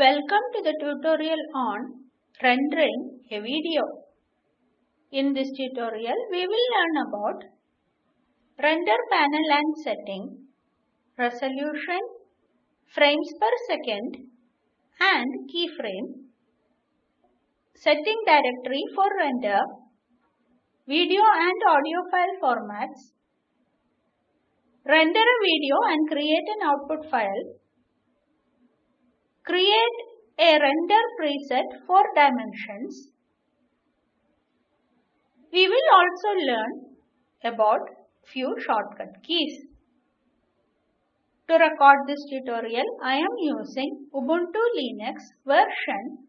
Welcome to the tutorial on rendering a video. In this tutorial, we will learn about render panel and setting, resolution, frames per second and keyframe, setting directory for render, video and audio file formats, render a video and create an output file, create a render preset for dimensions. We will also learn about few shortcut keys. To record this tutorial, I am using Ubuntu Linux version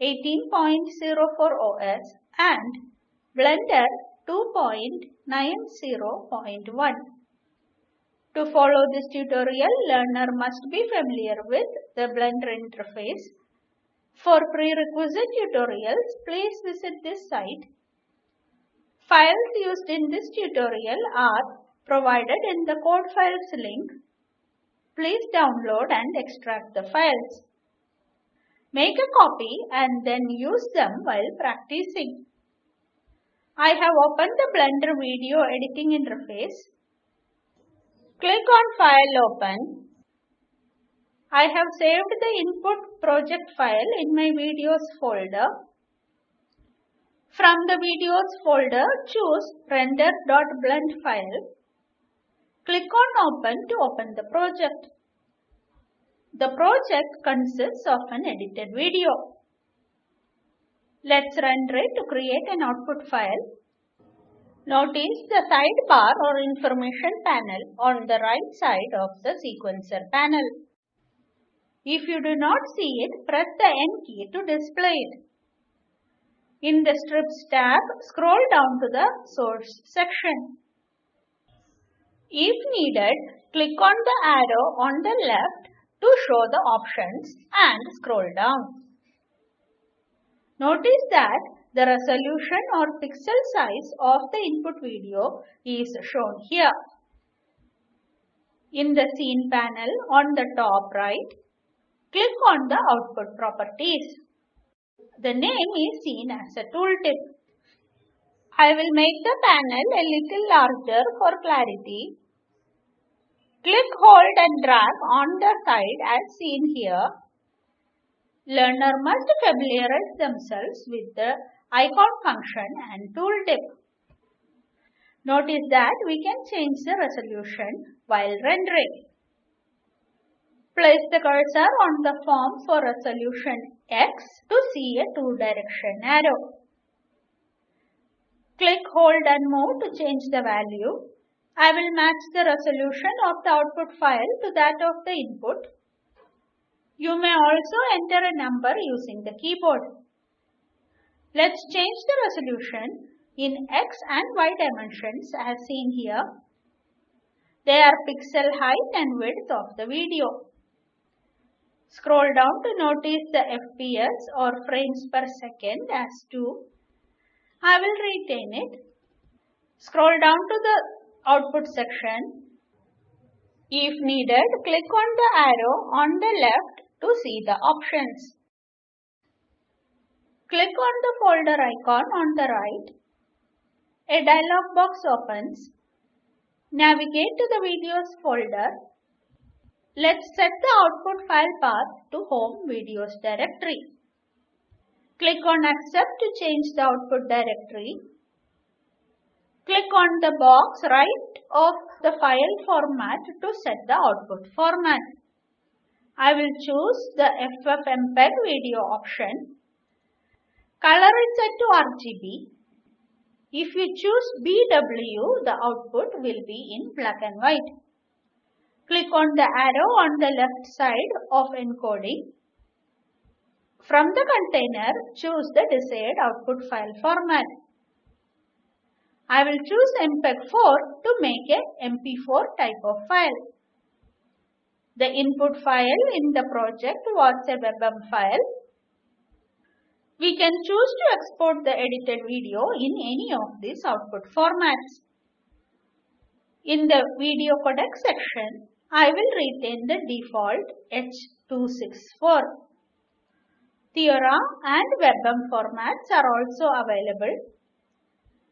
18.04 OS and Blender 2.90.1. To follow this tutorial, learner must be familiar with the Blender interface. For prerequisite tutorials, please visit this site. Files used in this tutorial are provided in the code files link. Please download and extract the files. Make a copy and then use them while practicing. I have opened the Blender video editing interface. Click on File Open. I have saved the input project file in my videos folder. From the videos folder, choose render.blend file. Click on Open to open the project. The project consists of an edited video. Let's render it to create an output file. Notice the sidebar or information panel on the right side of the sequencer panel. If you do not see it, press the N key to display it. In the Strips tab, scroll down to the Source section. If needed, click on the arrow on the left to show the options and scroll down. Notice that the resolution or pixel size of the input video is shown here. In the Scene panel on the top right, click on the Output Properties. The name is seen as a tooltip. I will make the panel a little larger for clarity. Click, hold and drag on the side as seen here. Learner must familiarize themselves with the icon function and tooltip. Notice that we can change the resolution while rendering. Place the cursor on the form for resolution X to see a two direction arrow. Click, hold and move to change the value. I will match the resolution of the output file to that of the input. You may also enter a number using the keyboard. Let's change the resolution in X and Y dimensions as seen here. They are pixel height and width of the video. Scroll down to notice the FPS or frames per second as 2. I will retain it. Scroll down to the output section. If needed, click on the arrow on the left to see the options. Click on the folder icon on the right. A dialog box opens. Navigate to the videos folder. Let's set the output file path to home videos directory. Click on accept to change the output directory. Click on the box right of the file format to set the output format. I will choose the FFmpeg video option. Color is set to RGB. If you choose BW, the output will be in black and white. Click on the arrow on the left side of encoding. From the container, choose the desired output file format. I will choose MPEG-4 to make a MP4 type of file. The input file in the project was a WebM file. We can choose to export the edited video in any of these output formats. In the video codec section, I will retain the default H264. Theora and WebM formats are also available.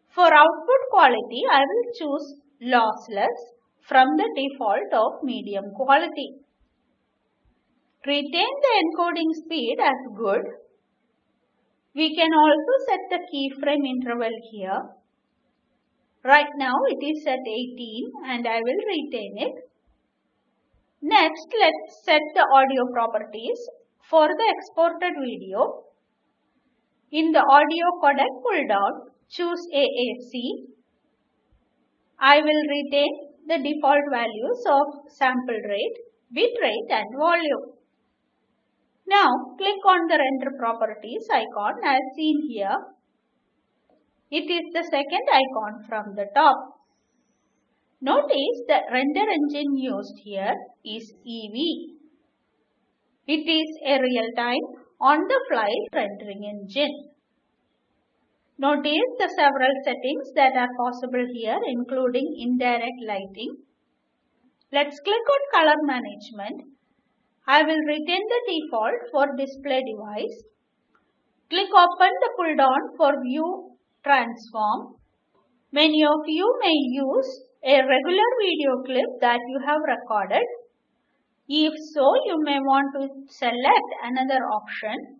For output quality, I will choose lossless from the default of medium quality. Retain the encoding speed as good. We can also set the keyframe interval here. Right now it is at 18 and I will retain it. Next, let's set the audio properties for the exported video. In the audio codec pull down, choose AAC. I will retain the default values of sample rate, bit rate and volume. Now click on the render properties icon as seen here. It is the second icon from the top. Notice the render engine used here is Eevee. It is a real-time, on-the-fly rendering engine. Notice the several settings that are possible here including indirect lighting. Let's click on color management. I will retain the default for display device. Click open the pull down for view transform. Many of you may use a regular video clip that you have recorded. If so, you may want to select another option.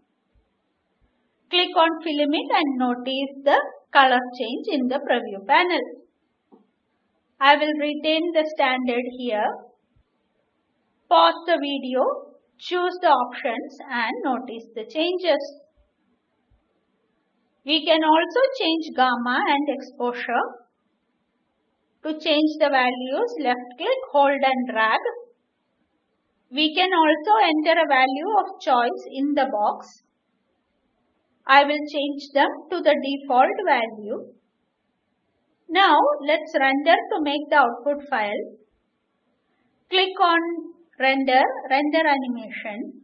Click on Filmic and notice the color change in the preview panel. I will retain the standard here. Pause the video, choose the options and notice the changes. We can also change gamma and exposure to change the values, left click, hold and drag. We can also enter a value of choice in the box. I will change them to the default value. Now let's render to make the output file. Click on render, render animation.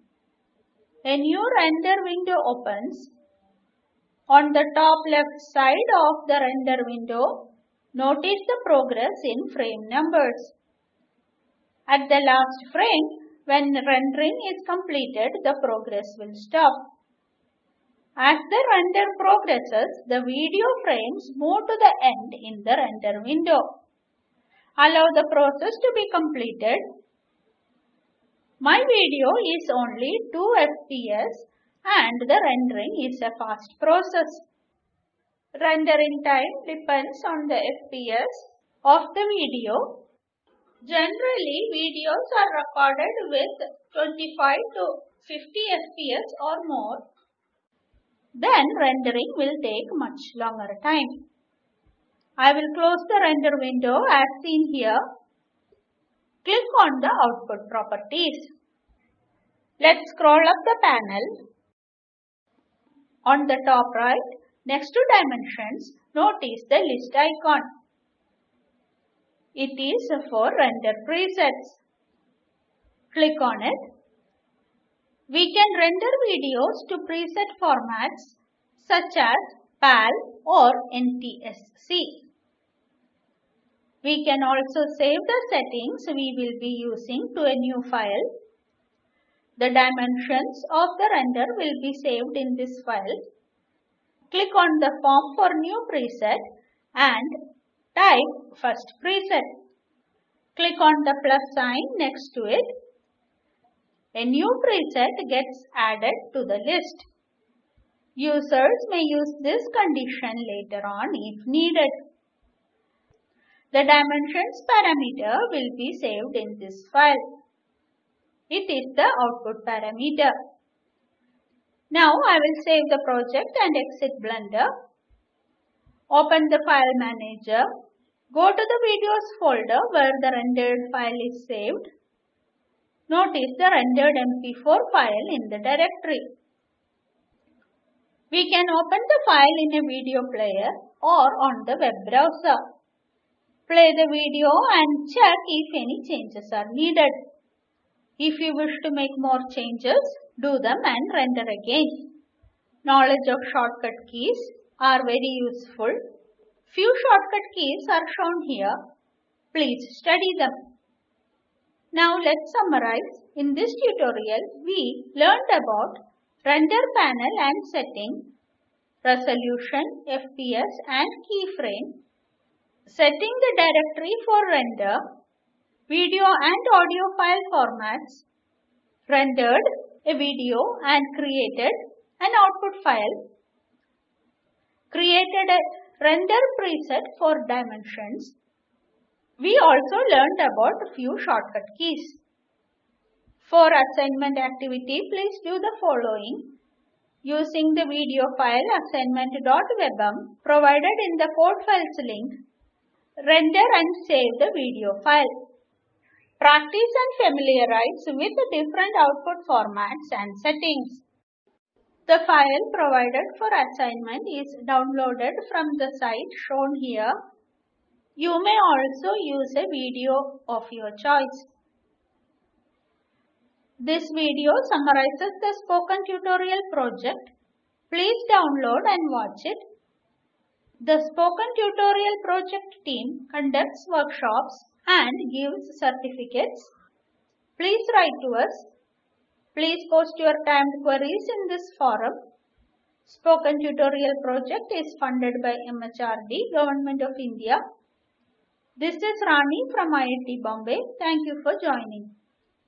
A new render window opens. On the top left side of the render window, Notice the progress in frame numbers. At the last frame, when rendering is completed, the progress will stop. As the render progresses, the video frames move to the end in the render window. Allow the process to be completed. My video is only 2 fps and the rendering is a fast process. Rendering time depends on the FPS of the video. Generally, videos are recorded with 25 to 50 FPS or more. Then rendering will take much longer time. I will close the render window as seen here. Click on the output properties. Let's scroll up the panel. On the top right, Next to dimensions, notice the list icon. It is for render presets. Click on it. We can render videos to preset formats such as PAL or NTSC. We can also save the settings we will be using to a new file. The dimensions of the render will be saved in this file Click on the form for new preset and type first preset. Click on the plus sign next to it. A new preset gets added to the list. Users may use this condition later on if needed. The dimensions parameter will be saved in this file. It is the output parameter. Now I will save the project and exit Blender. Open the file manager. Go to the videos folder where the rendered file is saved. Notice the rendered MP4 file in the directory. We can open the file in a video player or on the web browser. Play the video and check if any changes are needed. If you wish to make more changes, do them and render again. Knowledge of shortcut keys are very useful. Few shortcut keys are shown here. Please study them. Now let's summarize. In this tutorial, we learned about render panel and setting, resolution, FPS and keyframe, setting the directory for render, video and audio file formats, rendered a video and created an output file, created a render preset for dimensions. We also learned about a few shortcut keys. For assignment activity, please do the following. Using the video file assignment.webm provided in the code files link, render and save the video file. Practice and familiarize with the different output formats and settings. The file provided for assignment is downloaded from the site shown here. You may also use a video of your choice. This video summarizes the spoken tutorial project. Please download and watch it. The spoken tutorial project team conducts workshops and gives certificates. Please write to us. Please post your timed queries in this forum. Spoken Tutorial project is funded by MHRD, Government of India. This is Rani from IIT Bombay. Thank you for joining.